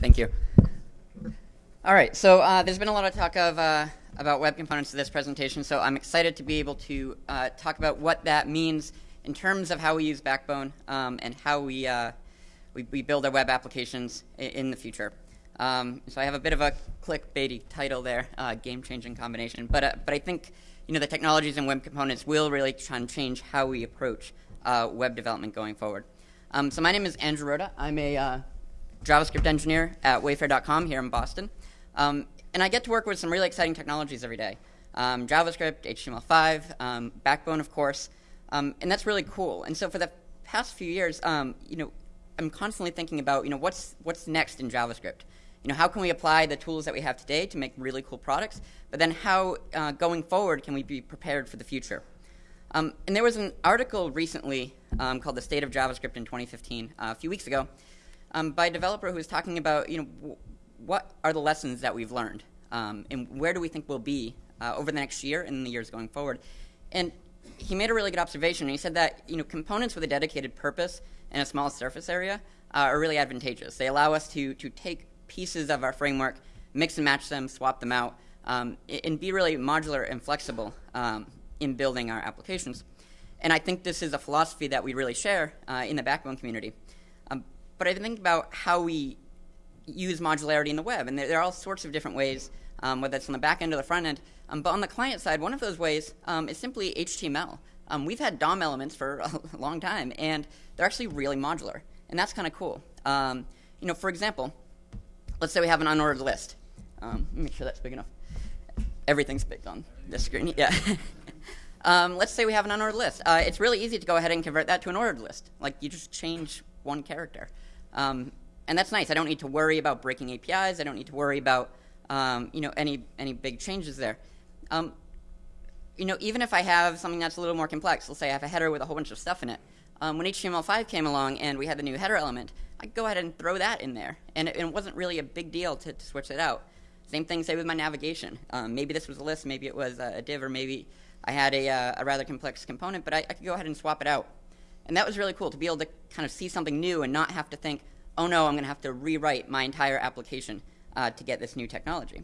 Thank you. All right, so uh, there's been a lot of talk of uh, about web components to this presentation, so I'm excited to be able to uh, talk about what that means in terms of how we use Backbone um, and how we, uh, we, we build our web applications in, the future. Um, so I have a bit of a clickbaity title there, uh, game-changing combination, but uh, but I think you know the technologies and web components will really try and change how we approach web development going forward. Um, so my name is Andrew Rhoda. I'm a JavaScript engineer at Wayfair.com here in Boston. Um, and I get to work with some really exciting technologies every day. Um, JavaScript, HTML5, um, Backbone, of course, um, and that's really cool. And so for the past few years, um, you know, I'm constantly thinking about, you know, what's what's next in JavaScript. You know, how can we apply the tools that we have today to make really cool products? But then, how uh, going forward can we be prepared for the future? Um, and there was an article recently called "The State of JavaScript in 2015" uh, a few weeks ago um, by a developer who was talking about, you know, what are the lessons that we've learned, um, and where do we think we'll be uh, over the next year and the years going forward. And he made a really good observation. He said that you know components with a dedicated purpose and a small surface area uh, are really advantageous. They allow us to to take pieces of our framework, mix and match them, swap them out, um, and be really modular and flexible um, in building our applications. And I think this is a philosophy that we really share uh, in the Backbone community. But I think about how we use modularity in the web, and there, there are all sorts of different ways, um, whether it's on the back end or the front end. Um, but on the client side, one of those ways um, is simply HTML. Um, we've had DOM elements for a long time, and they're actually really modular, and that's kind of cool. Um, you know, for example, let's say we have an unordered list. Let me make sure that's big enough. Everything's big on this screen. Yeah. Um, let's say we have an unordered list. Uh, it's really easy to go ahead and convert that to an ordered list. Like you just change one character. Um, and that's nice. I don't need to worry about breaking APIs. I don't need to worry about um, you know any any big changes there. Um, you know, even if I have something that's a little more complex, let's say I have a header with a whole bunch of stuff in it. Um, when HTML5 came along and we had the new header element, I could go ahead and throw that in there, and it, it wasn't really a big deal to, to, switch it out. Same thing, say with my navigation. Um, maybe this was a list, maybe it was a, div, or maybe I had a, uh, a rather complex component, but I, I could go ahead and swap it out. And that was really cool to be able to kind of see something new and not have to think, oh no, I'm going to have to rewrite my entire application uh, to get this new technology.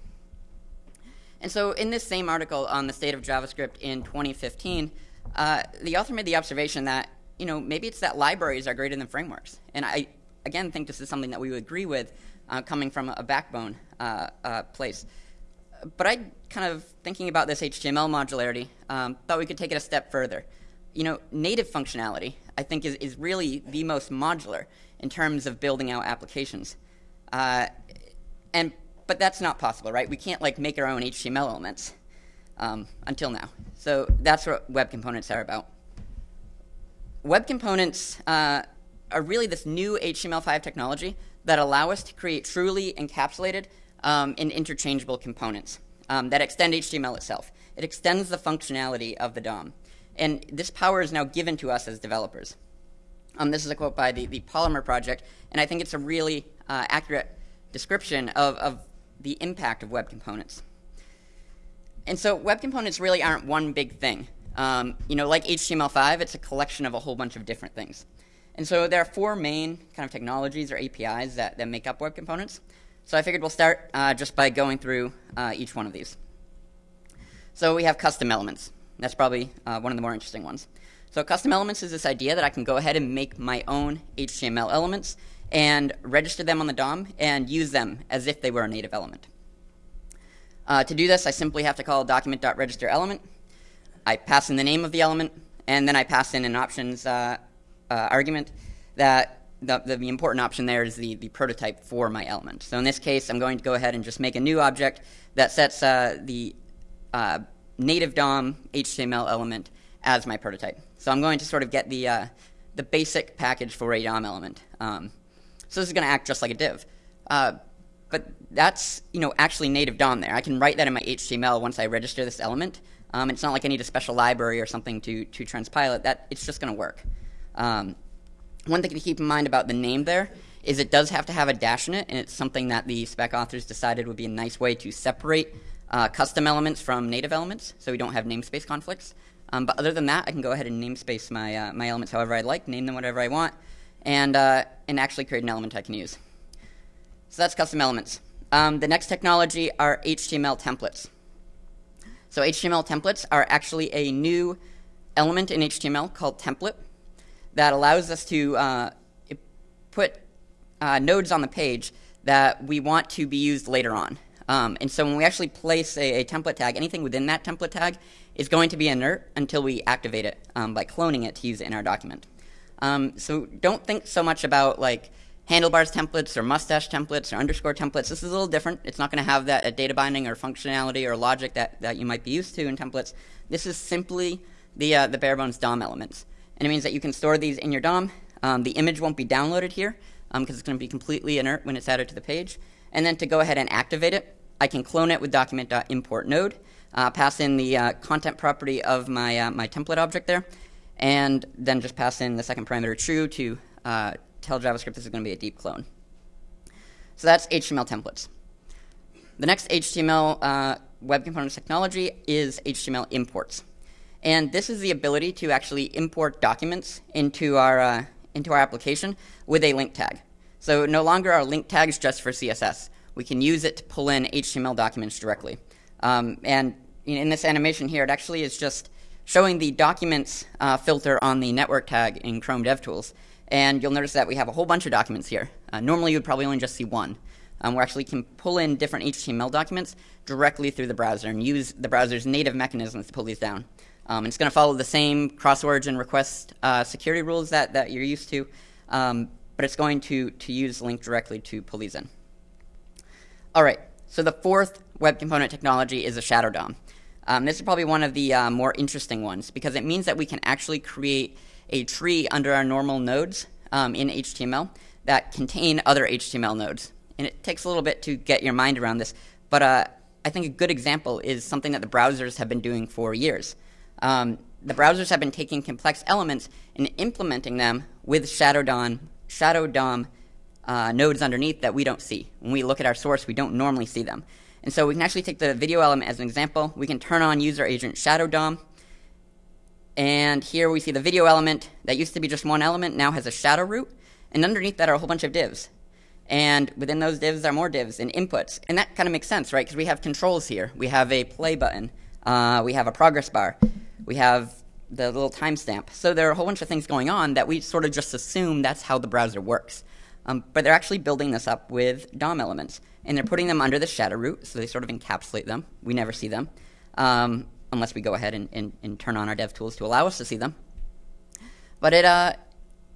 And so, in this same article on the state of JavaScript in 2015, uh, the author made the observation that you know maybe it's that libraries are greater than frameworks, and I again think this is something that we would agree with, uh, coming from a backbone uh, uh, place. But I kind of thinking about this HTML modularity, um, thought we could take it a step further you know, native functionality, I think, is, is really the most modular in terms of building out applications. Uh, and but that's not possible, right? We can't like make our own HTML elements um, until now. So that's what web components are about. Web components uh, are really this new HTML5 technology that allow us to create truly encapsulated um, and interchangeable components um, that extend HTML itself. It extends the functionality of the DOM. And this power is now given to us as developers. Um, this is a quote by the, the Polymer Project, and I think it's a really uh, accurate description of, of the impact of web components. And so web components really aren't one big thing. Um, you know, like HTML5, it's a collection of a whole bunch of different things. And so there are four main kind of technologies or APIs that, that make up web components. So I figured we'll start uh, just by going through uh, each one of these. So we have custom elements. That's probably uh, one of the more interesting ones. So custom elements is this idea that I can go ahead and make my own HTML elements and register them on the DOM and use them as if they were a native element. Uh, to do this, I simply have to call document.registerElement. I pass in the name of the element, and then I pass in an options uh, uh, argument that the, the, the, important option there is the, the prototype for my element. So in this case, I'm going to go ahead and just make a new object that sets uh, the uh, native DOM HTML element as my prototype. So I'm going to sort of get the, uh, the basic package for a DOM element. Um, so this is going to act just like a div. Uh, but that's you know actually native DOM there. I can write that in my HTML once I register this element. Um, it's not like I need a special library or something to, to transpile it. That, it's just going to work. Um, one thing to keep in mind about the name there is it does have to have a dash in it, and it's something that the spec authors decided would be a nice way to separate uh, custom elements from native elements, so we don't have namespace conflicts. Um, but other than that, I can go ahead and namespace my, uh, my elements however I like, name them whatever I want, and, uh, and actually create an element I can use. So that's custom elements. Um, the next technology are HTML templates. So HTML templates are actually a new element in HTML called template that allows us to uh, put uh, nodes on the page that we want to be used later on. Um, and so when we actually place a, a, template tag, anything within that template tag is going to be inert until we activate it um, by cloning it to use it in our document. Um, so don't think so much about like handlebars templates or mustache templates or underscore templates. This is a little different. It's not going to have that data binding or functionality or logic that, that you might be used to in templates. This is simply the, uh, the bare bones DOM elements. And it means that you can store these in your DOM. Um, the image won't be downloaded here because um, it's going to be completely inert when it's added to the page. And then to go ahead and activate it, I can clone it with document.importNode, uh, pass in the uh, content property of my, uh, my template object there, and then just pass in the second parameter true to uh, tell JavaScript this is going to be a deep clone. So that's HTML templates. The next HTML uh, web components technology is HTML imports. And this is the ability to actually import documents into our, into our application with a link tag. So no longer are link tags just for CSS. We can use it to pull in HTML documents directly. Um, and in this animation here, it actually is just showing the documents uh, filter on the network tag in Chrome DevTools. And you'll notice that we have a whole bunch of documents here. Uh, normally, you would probably only just see one. Um, we actually can pull in different HTML documents directly through the browser and use the browser's native mechanisms to pull these down. Um, it's going to follow the same cross-origin request uh, security rules that, that you're used to, um, but it's going to, to use link directly to pull these in. All right, so the fourth web component technology is a shadow DOM. Um, this is probably one of the uh, more interesting ones because it means that we can actually create a tree under our normal nodes um, in HTML that contain other HTML nodes. And it takes a little bit to get your mind around this, but uh, I think a good example is something that the browsers have been doing for years. Um, the browsers have been taking complex elements and implementing them with Shadow DOM, Shadow DOM uh, nodes underneath that we don't see. When we look at our source, we don't normally see them. And so we can actually take the video element as an example. We can turn on user agent Shadow DOM, and here we see the video element that used to be just one element now has a shadow root. And underneath that are a whole bunch of divs. And within those divs are more divs and inputs. And that kind of makes sense, right? Because we have controls here. We have a play button. Uh, we have a progress bar. We have the little timestamp. So there are a whole bunch of things going on that we sort of just assume that's how the browser works. Um, but they're actually building this up with DOM elements. And they're putting them under the shadow root, so they sort of encapsulate them. We never see them. Um, unless we go ahead and, and, and turn on our dev tools to allow us to see them. But it, uh,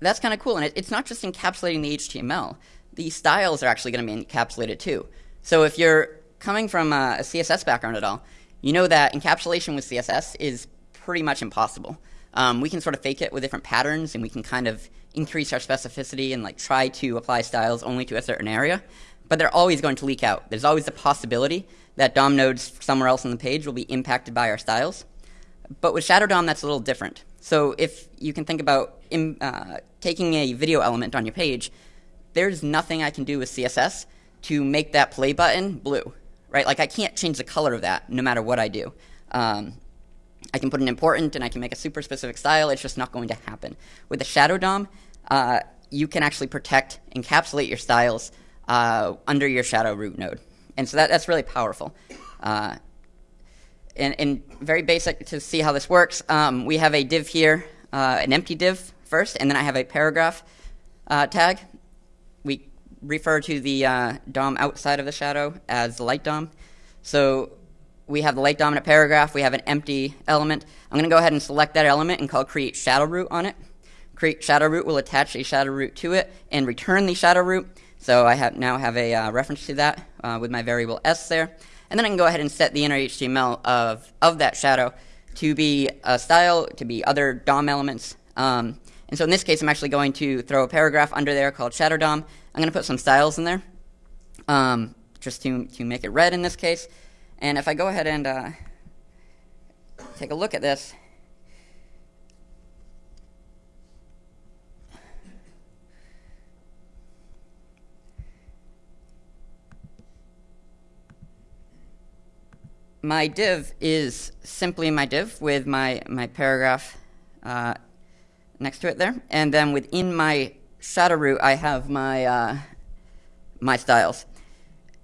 that's kind of cool. And it, it's not just encapsulating the HTML. The styles are actually going to be encapsulated too. So if you're coming from a, a, CSS background at all, you know that encapsulation with CSS is pretty much impossible. Um, we can sort of fake it with different patterns, and we can kind of increase our specificity and like try to apply styles only to a certain area. But they're always going to leak out. There's always a possibility that DOM nodes somewhere else on the page will be impacted by our styles. But with Shadow DOM, that's a little different. So if you can think about in, uh, taking a video element on your page, there's nothing I can do with CSS to make that play button blue, right? Like I can't change the color of that no matter what I do. Um, I can put an important and I can make a super specific style. It's just not going to happen. With the Shadow DOM, uh, you can actually protect, encapsulate your styles uh, under your shadow root node. And so that, that's really powerful. Uh, and, and, very basic to see how this works, um, we have a div here, uh, an empty div first, and then I have a paragraph uh, tag. We refer to the uh, DOM outside of the shadow as the light DOM. So we have the light dominant paragraph, we have an empty element. I'm going to go ahead and select that element and call create shadow root on it. Create shadow root will attach a shadow root to it and return the shadow root. So I have now have a uh, reference to that uh, with my variable s there. And then I can go ahead and set the inner HTML of, of that shadow to be a style, to be other DOM elements. Um, and so in this case, I'm actually going to throw a paragraph under there called shadow DOM. I'm going to put some styles in there um, just to, to make it red in this case. And if I go ahead and uh, take a look at this, my div is simply my div with my, my paragraph uh, next to it there. And then within my shadow root, I have my, uh, my styles.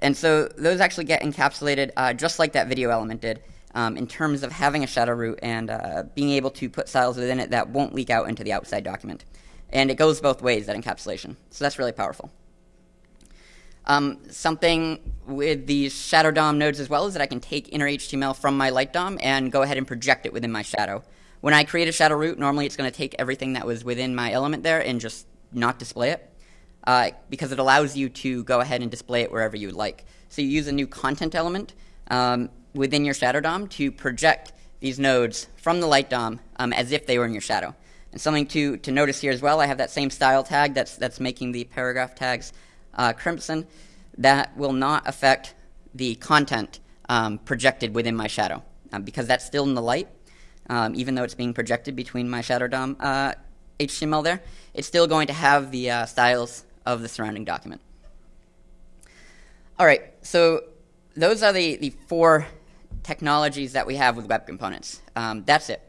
And so those actually get encapsulated uh, just like that video element did um, in terms of having a shadow root and uh, being able to put styles within it that won't leak out into the outside document. And it goes both ways, that encapsulation. So that's really powerful. Um, something with these shadow DOM nodes as well is that I can take inner HTML from my light DOM and go ahead and project it within my shadow. When I create a shadow root, normally it's going to take everything that was within my element there and just not display it uh, because it allows you to go ahead and display it wherever you like. So you use a new content element um, within your shadow DOM to project these nodes from the light DOM um, as if they were in your shadow. And something to, to notice here as well, I have that same style tag that's, that's making the paragraph tags uh, crimson. That will not affect the content um, projected within my shadow um, because that's still in the light, um, even though it's being projected between my shadow DOM uh, HTML there. It's still going to have the uh, styles of the surrounding document. All right, so those are the, the four technologies that we have with web components. Um, that's it.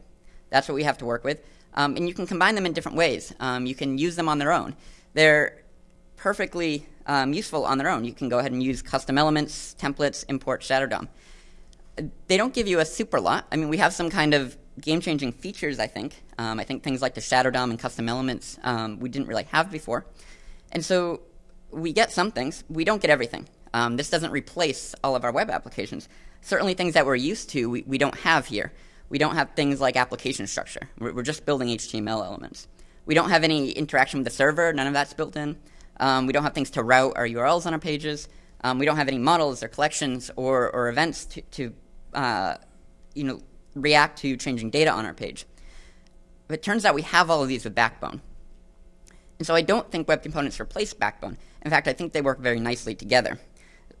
That's what we have to work with. Um, and you can combine them in different ways. Um, you can use them on their own. They're perfectly um, useful on their own. You can go ahead and use custom elements, templates, import Shadow DOM. They don't give you a super lot. I mean, we have some kind of game-changing features, I think. Um, I think things like the Shadow DOM and custom elements um, we didn't really have before. And so we get some things. We don't get everything. Um, this doesn't replace all of our web applications. Certainly things that we're used to, we, we don't have here. We don't have things like application structure. We're, we're, just building HTML elements. We don't have any interaction with the server. None of that's built in. Um, we don't have things to route our URLs on our pages. Um, we don't have any models or collections or, or events to, to uh, you know, react to changing data on our page. But it turns out we have all of these with Backbone. And so I don't think web components replace Backbone. In fact, I think they work very nicely together.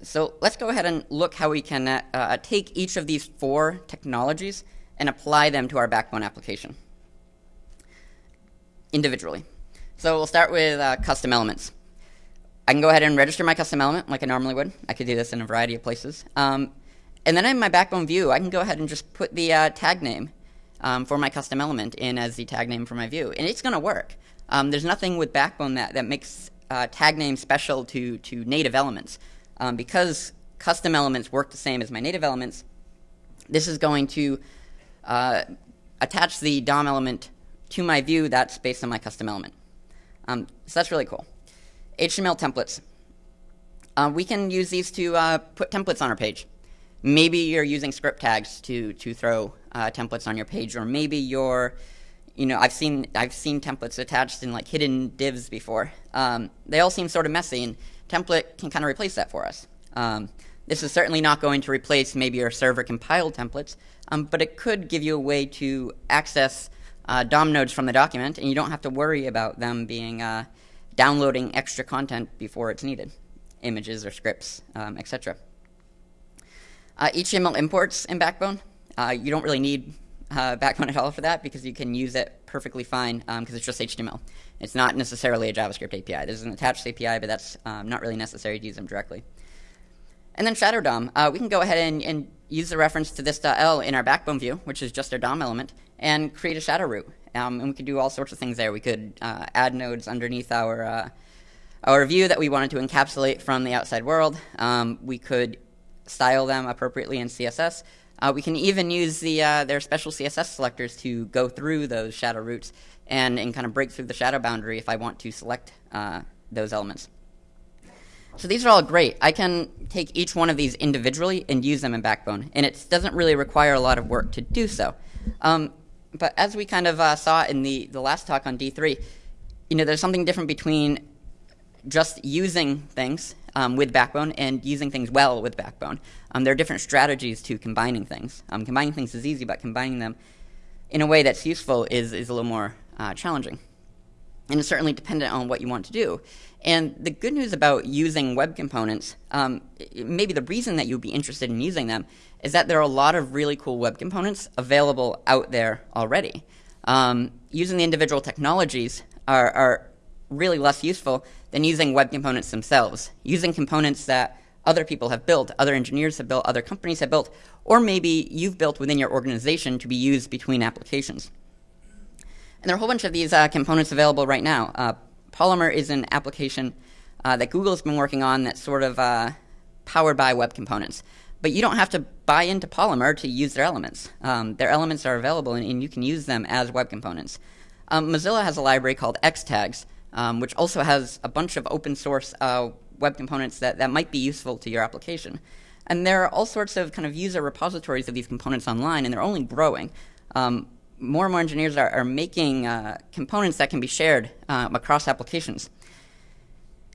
So let's go ahead and look how we can uh, uh, take each of these four technologies and apply them to our Backbone application individually. So we'll start with uh, custom elements. I can go ahead and register my custom element like I normally would. I could do this in a variety of places. Um, and then in my Backbone view, I can go ahead and just put the uh, tag name um, for my custom element in as the tag name for my view. And it's going to work. Um, there's nothing with Backbone that, that makes uh, tag names special to, to native elements. Um, because custom elements work the same as my native elements, this is going to uh, attach the DOM element to my view that's based on my custom element. Um, so that's really cool. HTML templates. Uh, we can use these to uh, put templates on our page. Maybe you're using script tags to, to throw uh, templates on your page, or maybe you're you know, I've seen I've seen templates attached in like hidden divs before. Um, they all seem sort of messy, and template can kind of replace that for us. Um, this is certainly not going to replace maybe your server compiled templates, um, but it could give you a way to access uh, DOM nodes from the document, and you don't have to worry about them being uh, downloading extra content before it's needed, images or scripts, um, etc. Uh, HTML imports in Backbone. Uh, you don't really need uh, Backbone at all for that because you can use it perfectly fine because um, it's just HTML. It's not necessarily a JavaScript API. There's an attached API, but that's um, not really necessary to use them directly. And then Shadow DOM. Uh, we can go ahead and, and, use the reference to this.el in our Backbone view, which is just our DOM element, and create a shadow root. Um, and we could do all sorts of things there. We could uh, add nodes underneath our uh, our view that we wanted to encapsulate from the outside world. Um, we could style them appropriately in CSS. Uh, we can even use the, uh, their special CSS selectors to go through those shadow roots and, and kind of break through the shadow boundary if I want to select uh, those elements. So these are all great. I can take each one of these individually and use them in Backbone, and it doesn't really require a lot of work to do so. Um, but as we kind of uh, saw in the, the last talk on D3, you know, there's something different between just using things um, with Backbone and using things well with Backbone. Um, there are different strategies to combining things. Um, combining things is easy, but combining them in a way that's useful is, is a little more uh, challenging. And it's certainly dependent on what you want to do. And the good news about using web components, um, maybe the reason that you'd be interested in using them, is that there are a lot of really cool web components available out there already. Um, using the individual technologies are, are really less useful than using web components themselves, using components that other people have built, other engineers have built, other companies have built, or maybe you've built within your organization to be used between applications. And there are a whole bunch of these uh, components available right now. Uh, Polymer is an application uh, that Google's been working on that sort of uh, powered by web components. But you don't have to buy into Polymer to use their elements. Um, their elements are available, and, and, you can use them as web components. Um, Mozilla has a library called Xtags, um, which also has a bunch of open source uh, web components that, that might be useful to your application. And there are all sorts of kind of user repositories of these components online, and they're only growing. Um, more and more engineers are, are making uh, components that can be shared um, across applications.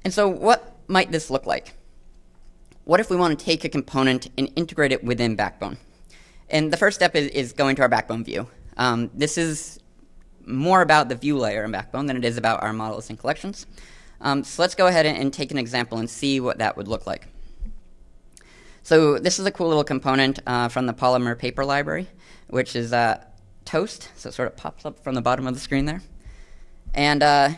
And so, what might this look like? What if we want to take a component and integrate it within Backbone? And the first step is, is going to our Backbone view. Um, this is more about the view layer in Backbone than it is about our models and collections. Um, so let's go ahead and, and, take an example and see what that would look like. So this is a cool little component uh, from the Polymer paper library, which is uh, toast. So it sort of pops up from the bottom of the screen there. And uh,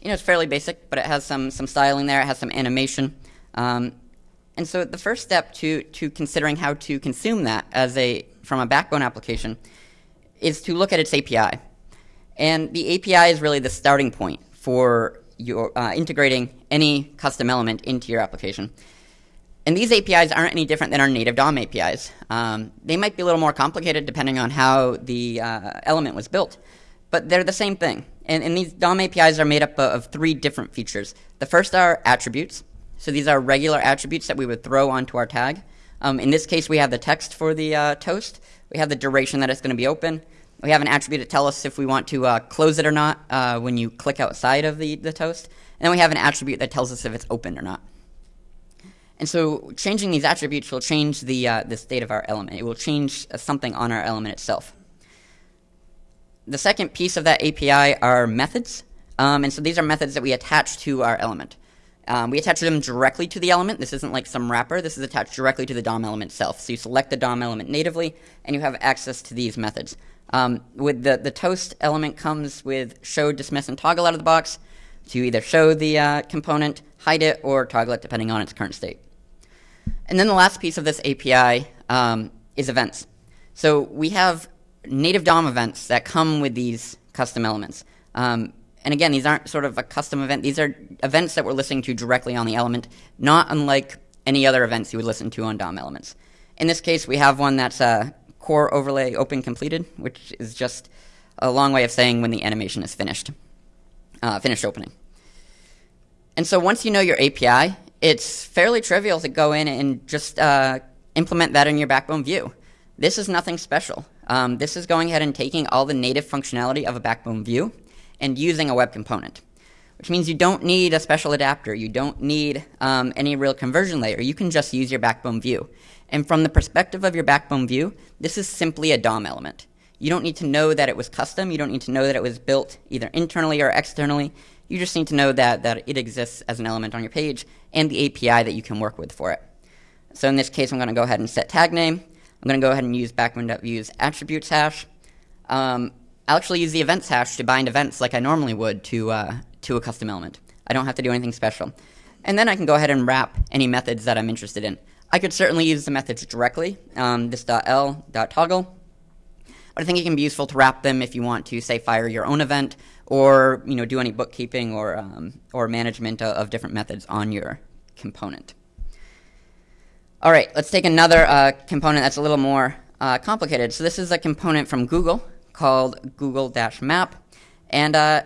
you know, it's fairly basic, but it has some some styling there. It has some animation. Um, and so the first step to, to considering how to consume that as a, from a backbone application is to look at its API. And the API is really the starting point for your, uh, integrating any custom element into your application. And these APIs aren't any different than our native DOM APIs. Um, they might be a little more complicated depending on how the uh, element was built, but they're the same thing. And, and these DOM APIs are made up of three different features. The first are attributes. So these are regular attributes that we would throw onto our tag. Um, in this case, we have the text for the uh, toast. We have the duration that it's going to be open. We have an attribute to tell us if we want to uh, close it or not uh, when you click outside of the, the toast. And then we have an attribute that tells us if it's open or not. And so changing these attributes will change the, uh, the state of our element. It will change uh, something on our element itself. The second piece of that API are methods. Um, and so these are methods that we attach to our element. Um, we attach them directly to the element. This isn't like some wrapper. This is attached directly to the DOM element itself. So you select the DOM element natively, and you have access to these methods. Um, with the, the toast element comes with show, dismiss, and toggle out of the box to either show the uh, component, hide it, or toggle it depending on its current state. And then the last piece of this API um, is events. So we have native DOM events that come with these custom elements. Um, and again, these aren't sort of a custom event. These are events that we're listening to directly on the element, not unlike any other events you would listen to on DOM elements. In this case, we have one that's a core overlay open completed, which is just a long way of saying when the animation is finished, uh, finished opening. And so once you know your API, it's fairly trivial to go in and just uh, implement that in your Backbone view. This is nothing special. Um, this is going ahead and taking all the native functionality of a Backbone view and using a web component, which means you don't need a special adapter. You don't need um, any real conversion layer. You can just use your backbone view. And from the perspective of your backbone view, this is simply a DOM element. You don't need to know that it was custom. You don't need to know that it was built either internally or externally. You just need to know that, that it exists as an element on your page and the API that you can work with for it. So in this case, I'm going to go ahead and set tag name. I'm going to go ahead and use backbone.view's attributes hash. Um, I'll actually use the events hash to bind events like I normally would to, uh, to a custom element. I don't have to do anything special. And then I can go ahead and wrap any methods that I'm interested in. I could certainly use the methods directly, um, this .el, .toggle, but I think it can be useful to wrap them if you want to, say, fire your own event or you know, do any bookkeeping or, um, or management of, of, different methods on your component. All right, let's take another uh, component that's a little more uh, complicated. So this is a component from Google called Google Map, and uh,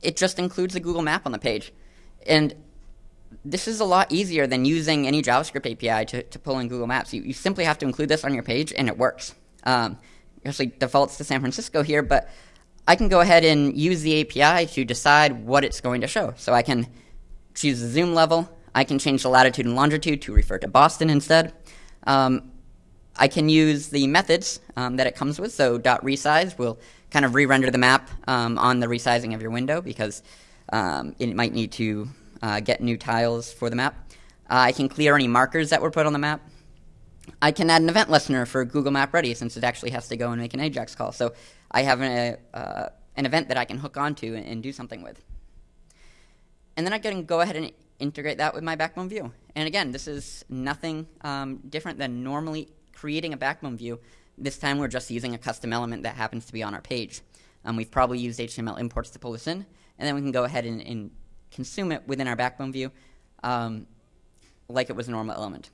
it just includes the Google Map on the page. And this is a lot easier than using any JavaScript API to, to pull in Google Maps. You, you simply have to include this on your page, and it works. Um, actually defaults to San Francisco here, but I can go ahead and use the API to decide what it's going to show. So I can choose the zoom level. I can change the latitude and longitude to refer to Boston instead. Um, I can use the methods um, that it comes with. So dot resize will kind of re-render the map um, on the resizing of your window because um, it might need to uh, get new tiles for the map. Uh, I can clear any markers that were put on the map. I can add an event listener for Google Map Ready since it actually has to go and make an AJAX call. So I have an, uh, an event that I can hook onto and, and, do something with. And then I can go ahead and integrate that with my Backbone view. And again, this is nothing um, different than normally creating a backbone view. This time we're just using a custom element that happens to be on our page. Um, we've probably used HTML imports to pull this in, and then we can go ahead and, and consume it within our backbone view. Um, like it was a normal element.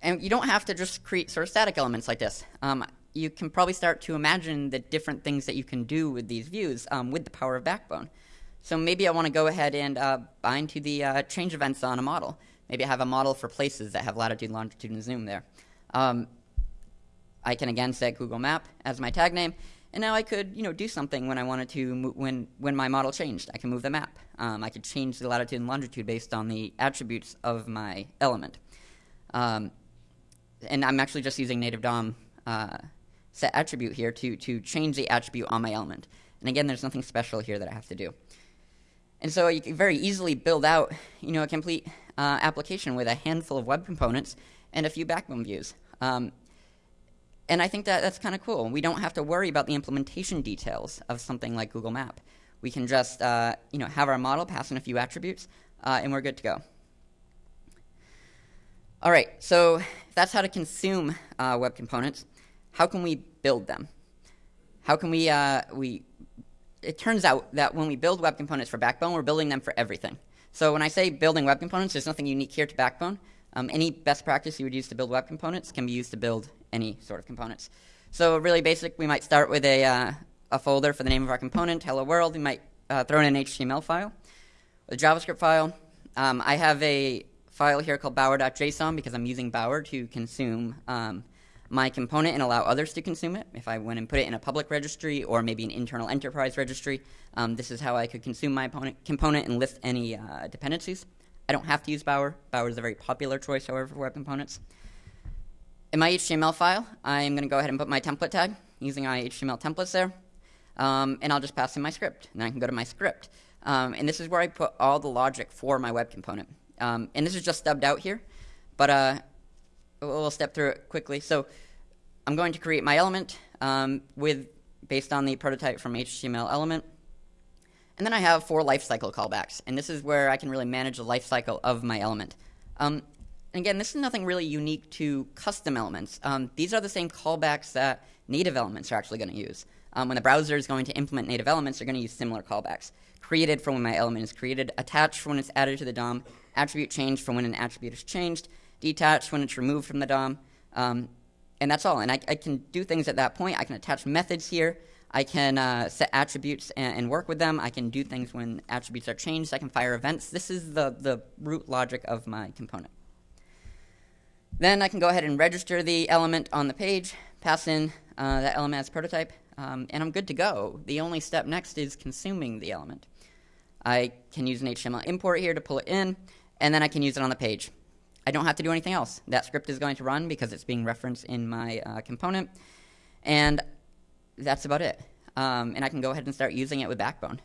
And you don't have to just create sort of static elements like this. Um, you can probably start to imagine the different things that you can do with these views um, with the power of Backbone. So maybe I want to go ahead and uh, bind to the uh, change events on a model. Maybe I have a model for places that have latitude, longitude, and zoom there. Um, I can again set Google Map as my tag name, and now I could, you know, do something when I wanted to when when my model changed. I can move the map. Um, I could change the latitude and longitude based on the attributes of my element. Um, and I'm actually just using native DOM uh, set attribute here to to change the attribute on my element. And again, there's nothing special here that I have to do. And so you can very easily build out, you know, a complete uh, application with a handful of web components and a few backbone views. Um, and I think that that's kind of cool. We don't have to worry about the implementation details of something like Google Map. We can just, uh, you know, have our model pass in a few attributes, uh, and we're good to go. All right, so that's how to consume uh, web components. How can we build them? How can we, uh, we it turns out that when we build web components for Backbone, we're building them for everything. So when I say building web components, there's nothing unique here to Backbone. Um, any best practice you would use to build web components can be used to build any sort of components. So really basic, we might start with a, uh, a folder for the name of our component, hello world. We might uh, throw in an HTML file, a JavaScript file. Um, I have a file here called bower.json because I'm using Bower to consume um, my component and allow others to consume it. If I went and put it in a public registry or maybe an internal enterprise registry, um, this is how I could consume my component and list any uh, dependencies. I don't have to use Bower. Bower is a very popular choice, however, for web components. In my HTML file, I'm going to go ahead and put my template tag using my HTML templates there. Um, and I'll just pass in my script. And I can go to my script. Um, and this is where I put all the logic for my web component. Um, and this is just stubbed out here. But uh, we'll step through it quickly. So I'm going to create my element um, with based on the prototype from HTML element. And then I have four lifecycle callbacks. And this is where I can really manage the lifecycle of my element. Um, again, this is nothing really unique to custom elements. Um, these are the same callbacks that native elements are actually going to use. Um, when the browser is going to implement native elements, they're going to use similar callbacks. Created for when my element is created, attached for when it's added to the DOM, attribute changed for when an attribute is changed, detached when it's removed from the DOM, um, and that's all. And I, I, can do things at that point. I can attach methods here. I can uh, set attributes and, and, work with them. I can do things when attributes are changed. I can fire events. This is the, the root logic of my component. Then I can go ahead and register the element on the page, pass in uh, that element as prototype, um, and I'm good to go. The only step next is consuming the element. I can use an HTML import here to pull it in, and then I can use it on the page. I don't have to do anything else. That script is going to run because it's being referenced in my uh, component. And that's about it. Um, and I can go ahead and start using it with Backbone.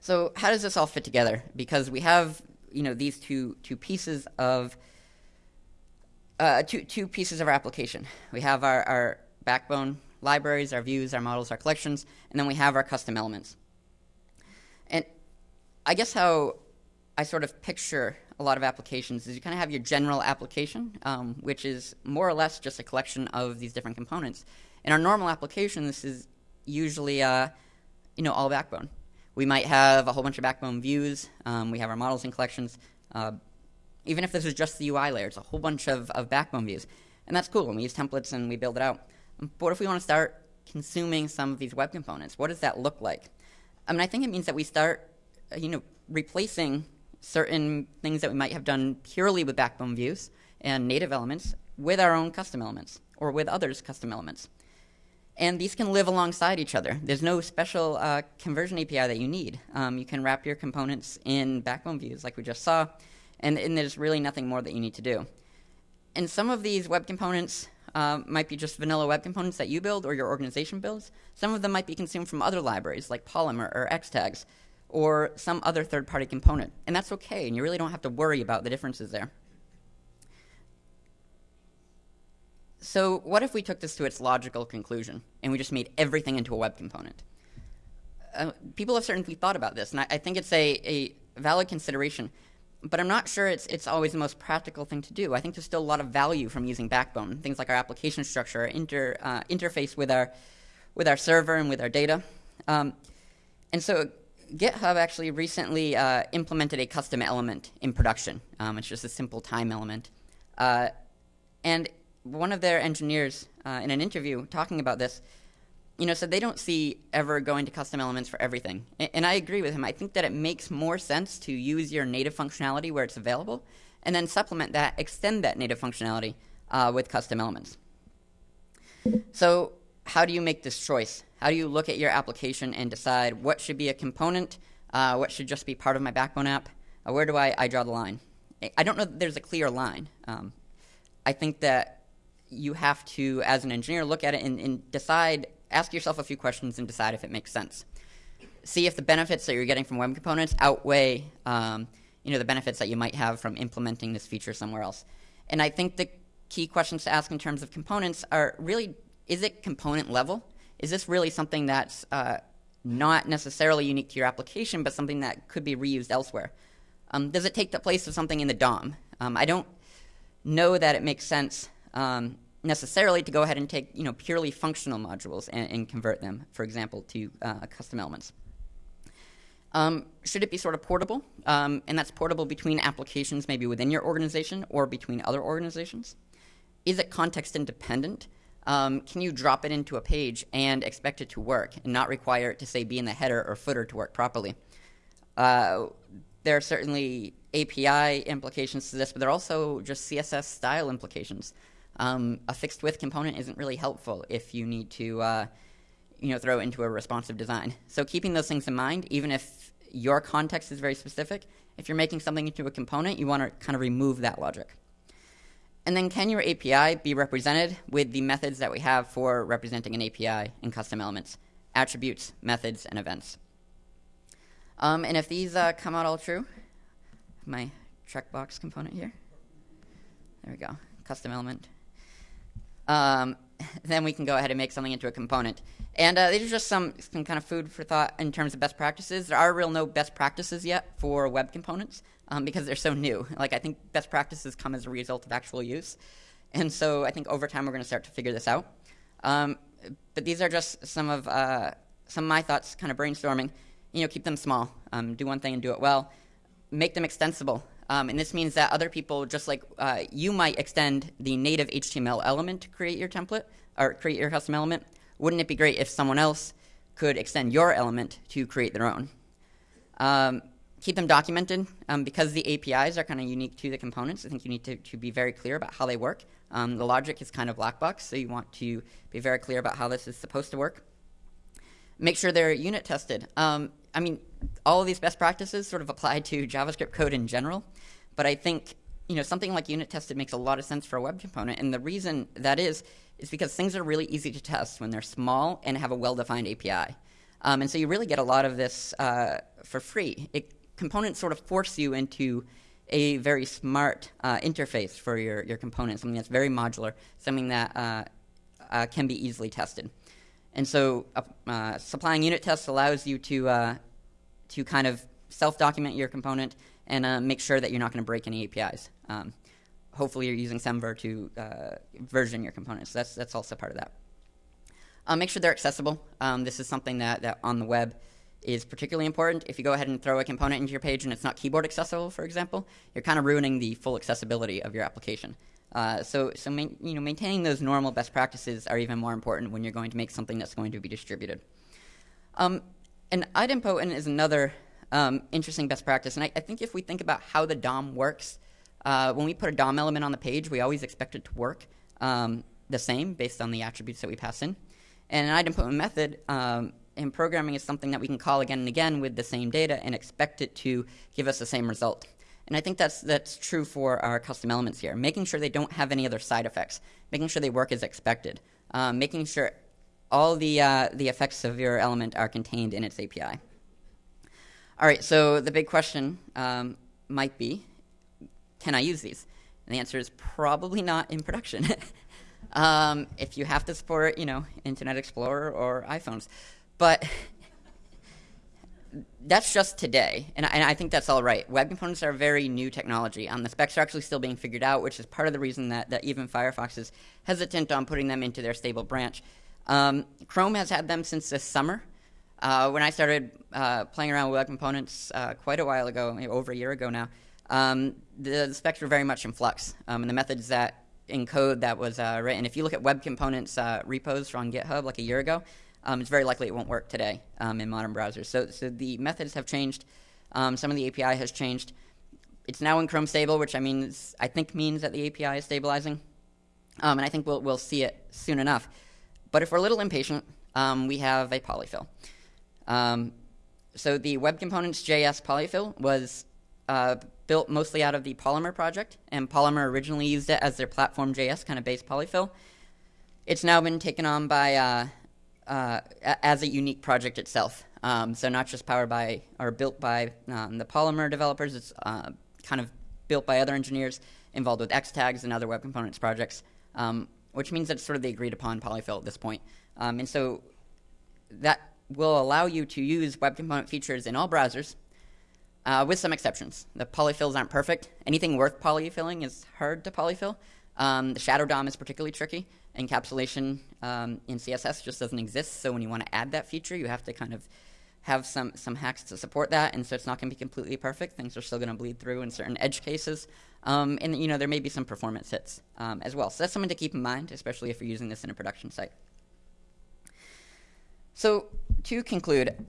So how does this all fit together? Because we have, you know, these two two pieces of uh, two two pieces of our application. We have our, our Backbone libraries, our views, our models, our collections, and then we have our custom elements. And I guess how I sort of picture a lot of applications is you kind of have your general application, um, which is more or less just a collection of these different components. In our normal application, this is usually, uh, you know, all backbone. We might have a whole bunch of backbone views. Um, we have our models and collections. Uh, even if this is just the UI layer, it's a whole bunch of, of backbone views. And that's cool, and we use templates and we build it out. But what if we want to start consuming some of these web components? What does that look like? I mean, I think it means that we start, uh, you know, replacing certain things that we might have done purely with backbone views and native elements with our own custom elements or with others' custom elements. And these can live alongside each other. There's no special uh, conversion API that you need. Um, you can wrap your components in backbone views like we just saw, and, and, there's really nothing more that you need to do. And some of these web components uh, might be just vanilla web components that you build or your organization builds. Some of them might be consumed from other libraries like Polymer or Xtags or some other third-party component. And that's okay, and you really don't have to worry about the differences there. So what if we took this to its logical conclusion, and we just made everything into a web component? Uh, people have certainly thought about this, and I, I think it's a, a valid consideration, but I'm not sure it's, it's always the most practical thing to do. I think there's still a lot of value from using Backbone, things like our application structure, inter, uh, interface with our, with our server and with our data. Um, and so GitHub actually recently uh, implemented a custom element in production. Um, it's just a simple time element. Uh, and one of their engineers uh, in an interview talking about this, you know, said they don't see ever going to custom elements for everything. And, and I agree with him. I think that it makes more sense to use your native functionality where it's available and then supplement that, extend that native functionality uh, with custom elements. So how do you make this choice? How do you look at your application and decide what should be a component, uh, what should just be part of my backbone app? Uh, where do I, I, draw the line? I don't know that there's a clear line. Um, I think that you have to, as an engineer, look at it and, and, decide, ask yourself a few questions and decide if it makes sense. See if the benefits that you're getting from web components outweigh um, you know, the benefits that you might have from implementing this feature somewhere else. And I think the key questions to ask in terms of components are really, is it component level? Is this really something that's uh, not necessarily unique to your application, but something that could be reused elsewhere? Um, does it take the place of something in the DOM? Um, I don't know that it makes sense um, necessarily to go ahead and take you know purely functional modules and, and convert them, for example, to uh, custom elements. Um, should it be sort of portable? Um, and that's portable between applications, maybe within your organization or between other organizations. Is it context independent? Um, can you drop it into a page and expect it to work and not require it to, say, be in the header or footer to work properly? Uh, there are certainly API implications to this, but there are also just CSS style implications. Um, a fixed width component isn't really helpful if you need to uh, you know, throw it into a responsive design. So keeping those things in mind, even if your context is very specific, if you're making something into a component, you want to kind of remove that logic. And then can your API be represented with the methods that we have for representing an API in custom elements, attributes, methods, and events. Um, and if these uh, come out all true, my checkbox component here. There we go, custom element. Um, then we can go ahead and make something into a component. And uh, these are just some, some kind of food for thought in terms of best practices. There are real no best practices yet for web components um, because they're so new. Like I think best practices come as a result of actual use. And so I think over time we're going to start to figure this out. Um, but these are just some of uh, some of my thoughts, kind of brainstorming. You know, keep them small. Um, do one thing and do it well. Make them extensible. Um, and this means that other people, just like uh, you might extend the native HTML element to create your template or create your custom element, wouldn't it be great if someone else could extend your element to create their own? Um, keep them documented um, because the APIs are kind of unique to the components. I think you need to, to be very clear about how they work. Um, the logic is kind of black box, so you want to be very clear about how this is supposed to work. Make sure they're unit tested. Um, I mean, all of these best practices sort of apply to JavaScript code in general, but I think you know something like unit tested makes a lot of sense for a web component, and the reason that is is because things are really easy to test when they're small and have a well-defined API, um, and so you really get a lot of this uh, for free. It, components sort of force you into a very smart uh, interface for your, your component, something that's very modular, something that uh, uh can be easily tested. And so uh, supplying unit tests allows you to, uh, to kind of self-document your component and uh, make sure that you're not going to break any APIs. Um, hopefully you're using Semver to uh, version your components. That's, that's also part of that. Uh, make sure they're accessible. Um, this is something that, that on the web is particularly important. If you go ahead and throw a component into your page and it's not keyboard accessible, for example, you're kind of ruining the full accessibility of your application. Uh, so, so main, you know, maintaining those normal best practices are even more important when you're going to make something that's going to be distributed. Um, and idempotent is another um, interesting best practice. And I, I, think if we think about how the DOM works, uh, when we put a DOM element on the page, we always expect it to work um, the same based on the attributes that we pass in. And an idempotent method um, in programming is something that we can call again and again with the same data and expect it to give us the same result. And I think that's, that's true for our custom elements here, making sure they don't have any other side effects, making sure they work as expected, um, making sure all the, uh, the effects of your element are contained in its API. All right, so the big question um, might be, can I use these? And the answer is probably not in production. um, if you have to support, you know, Internet Explorer or iPhones. But that's just today, and I, and I, think that's all right. Web components are very new technology. Um, the specs are actually still being figured out, which is part of the reason that, that even Firefox is hesitant on putting them into their stable branch. Um, Chrome has had them since this summer, uh, when I started uh, playing around with web components uh, quite a while ago, over a year ago now, um, the, the, specs were very much in flux, um, and the methods that encode that was uh, written. If you look at web components uh, repos on GitHub like a year ago, um, it's very likely it won't work today um, in modern browsers. So, so the methods have changed. Um, some of the API has changed. It's now in Chrome stable, which I mean, I think means that the API is stabilizing, um, and I think we'll we'll see it soon enough. But if we're a little impatient, um, we have a polyfill. Um, so the Web Components JS polyfill was uh, built mostly out of the Polymer project, and Polymer originally used it as their platform JS kind of base polyfill. It's now been taken on by uh, uh, as a unique project itself. Um, so not just powered by or built by um, the Polymer developers, it's uh, kind of built by other engineers involved with X-Tags and other web components projects, um, which means that it's sort of the agreed upon polyfill at this point. Um, and so that will allow you to use web component features in all browsers uh, with some exceptions. The polyfills aren't perfect. Anything worth polyfilling is hard to polyfill. Um, the shadow DOM is particularly tricky. Encapsulation um, in CSS just doesn't exist, so when you want to add that feature, you have to kind of have some, some hacks to support that, and so it's not going to be completely perfect. Things are still going to bleed through in certain edge cases. Um, and, you know, there may be some performance hits um, as well. So that's something to keep in mind, especially if you're using this in a production site. So to conclude,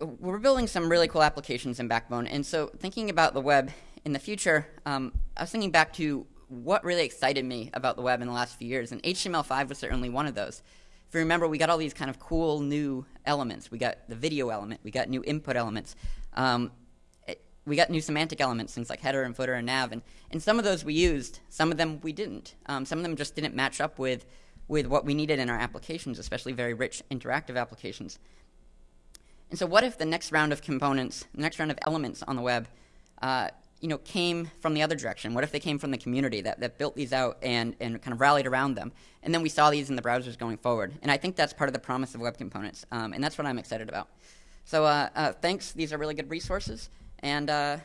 we're building some really cool applications in Backbone. And so thinking about the web in the future, um, I was thinking back to what really excited me about the web in the last few years. And HTML5 was certainly one of those. If you remember, we got all these kind of cool new elements. We got the video element. We got new input elements. Um, it, we got new semantic elements, things like header and footer and nav. And, and some of those we used. Some of them we didn't. Um, some of them just didn't match up with, with what we needed in our applications, especially very rich interactive applications. And so what if the next round of components, the next round of elements on the web, uh, you know, came from the other direction? What if they came from the community that, that built these out and, and kind of rallied around them? And then we saw these in the browsers going forward. And I think that's part of the promise of web components. Um, and that's what I'm excited about. So uh, uh, thanks. These are really good resources. And uh.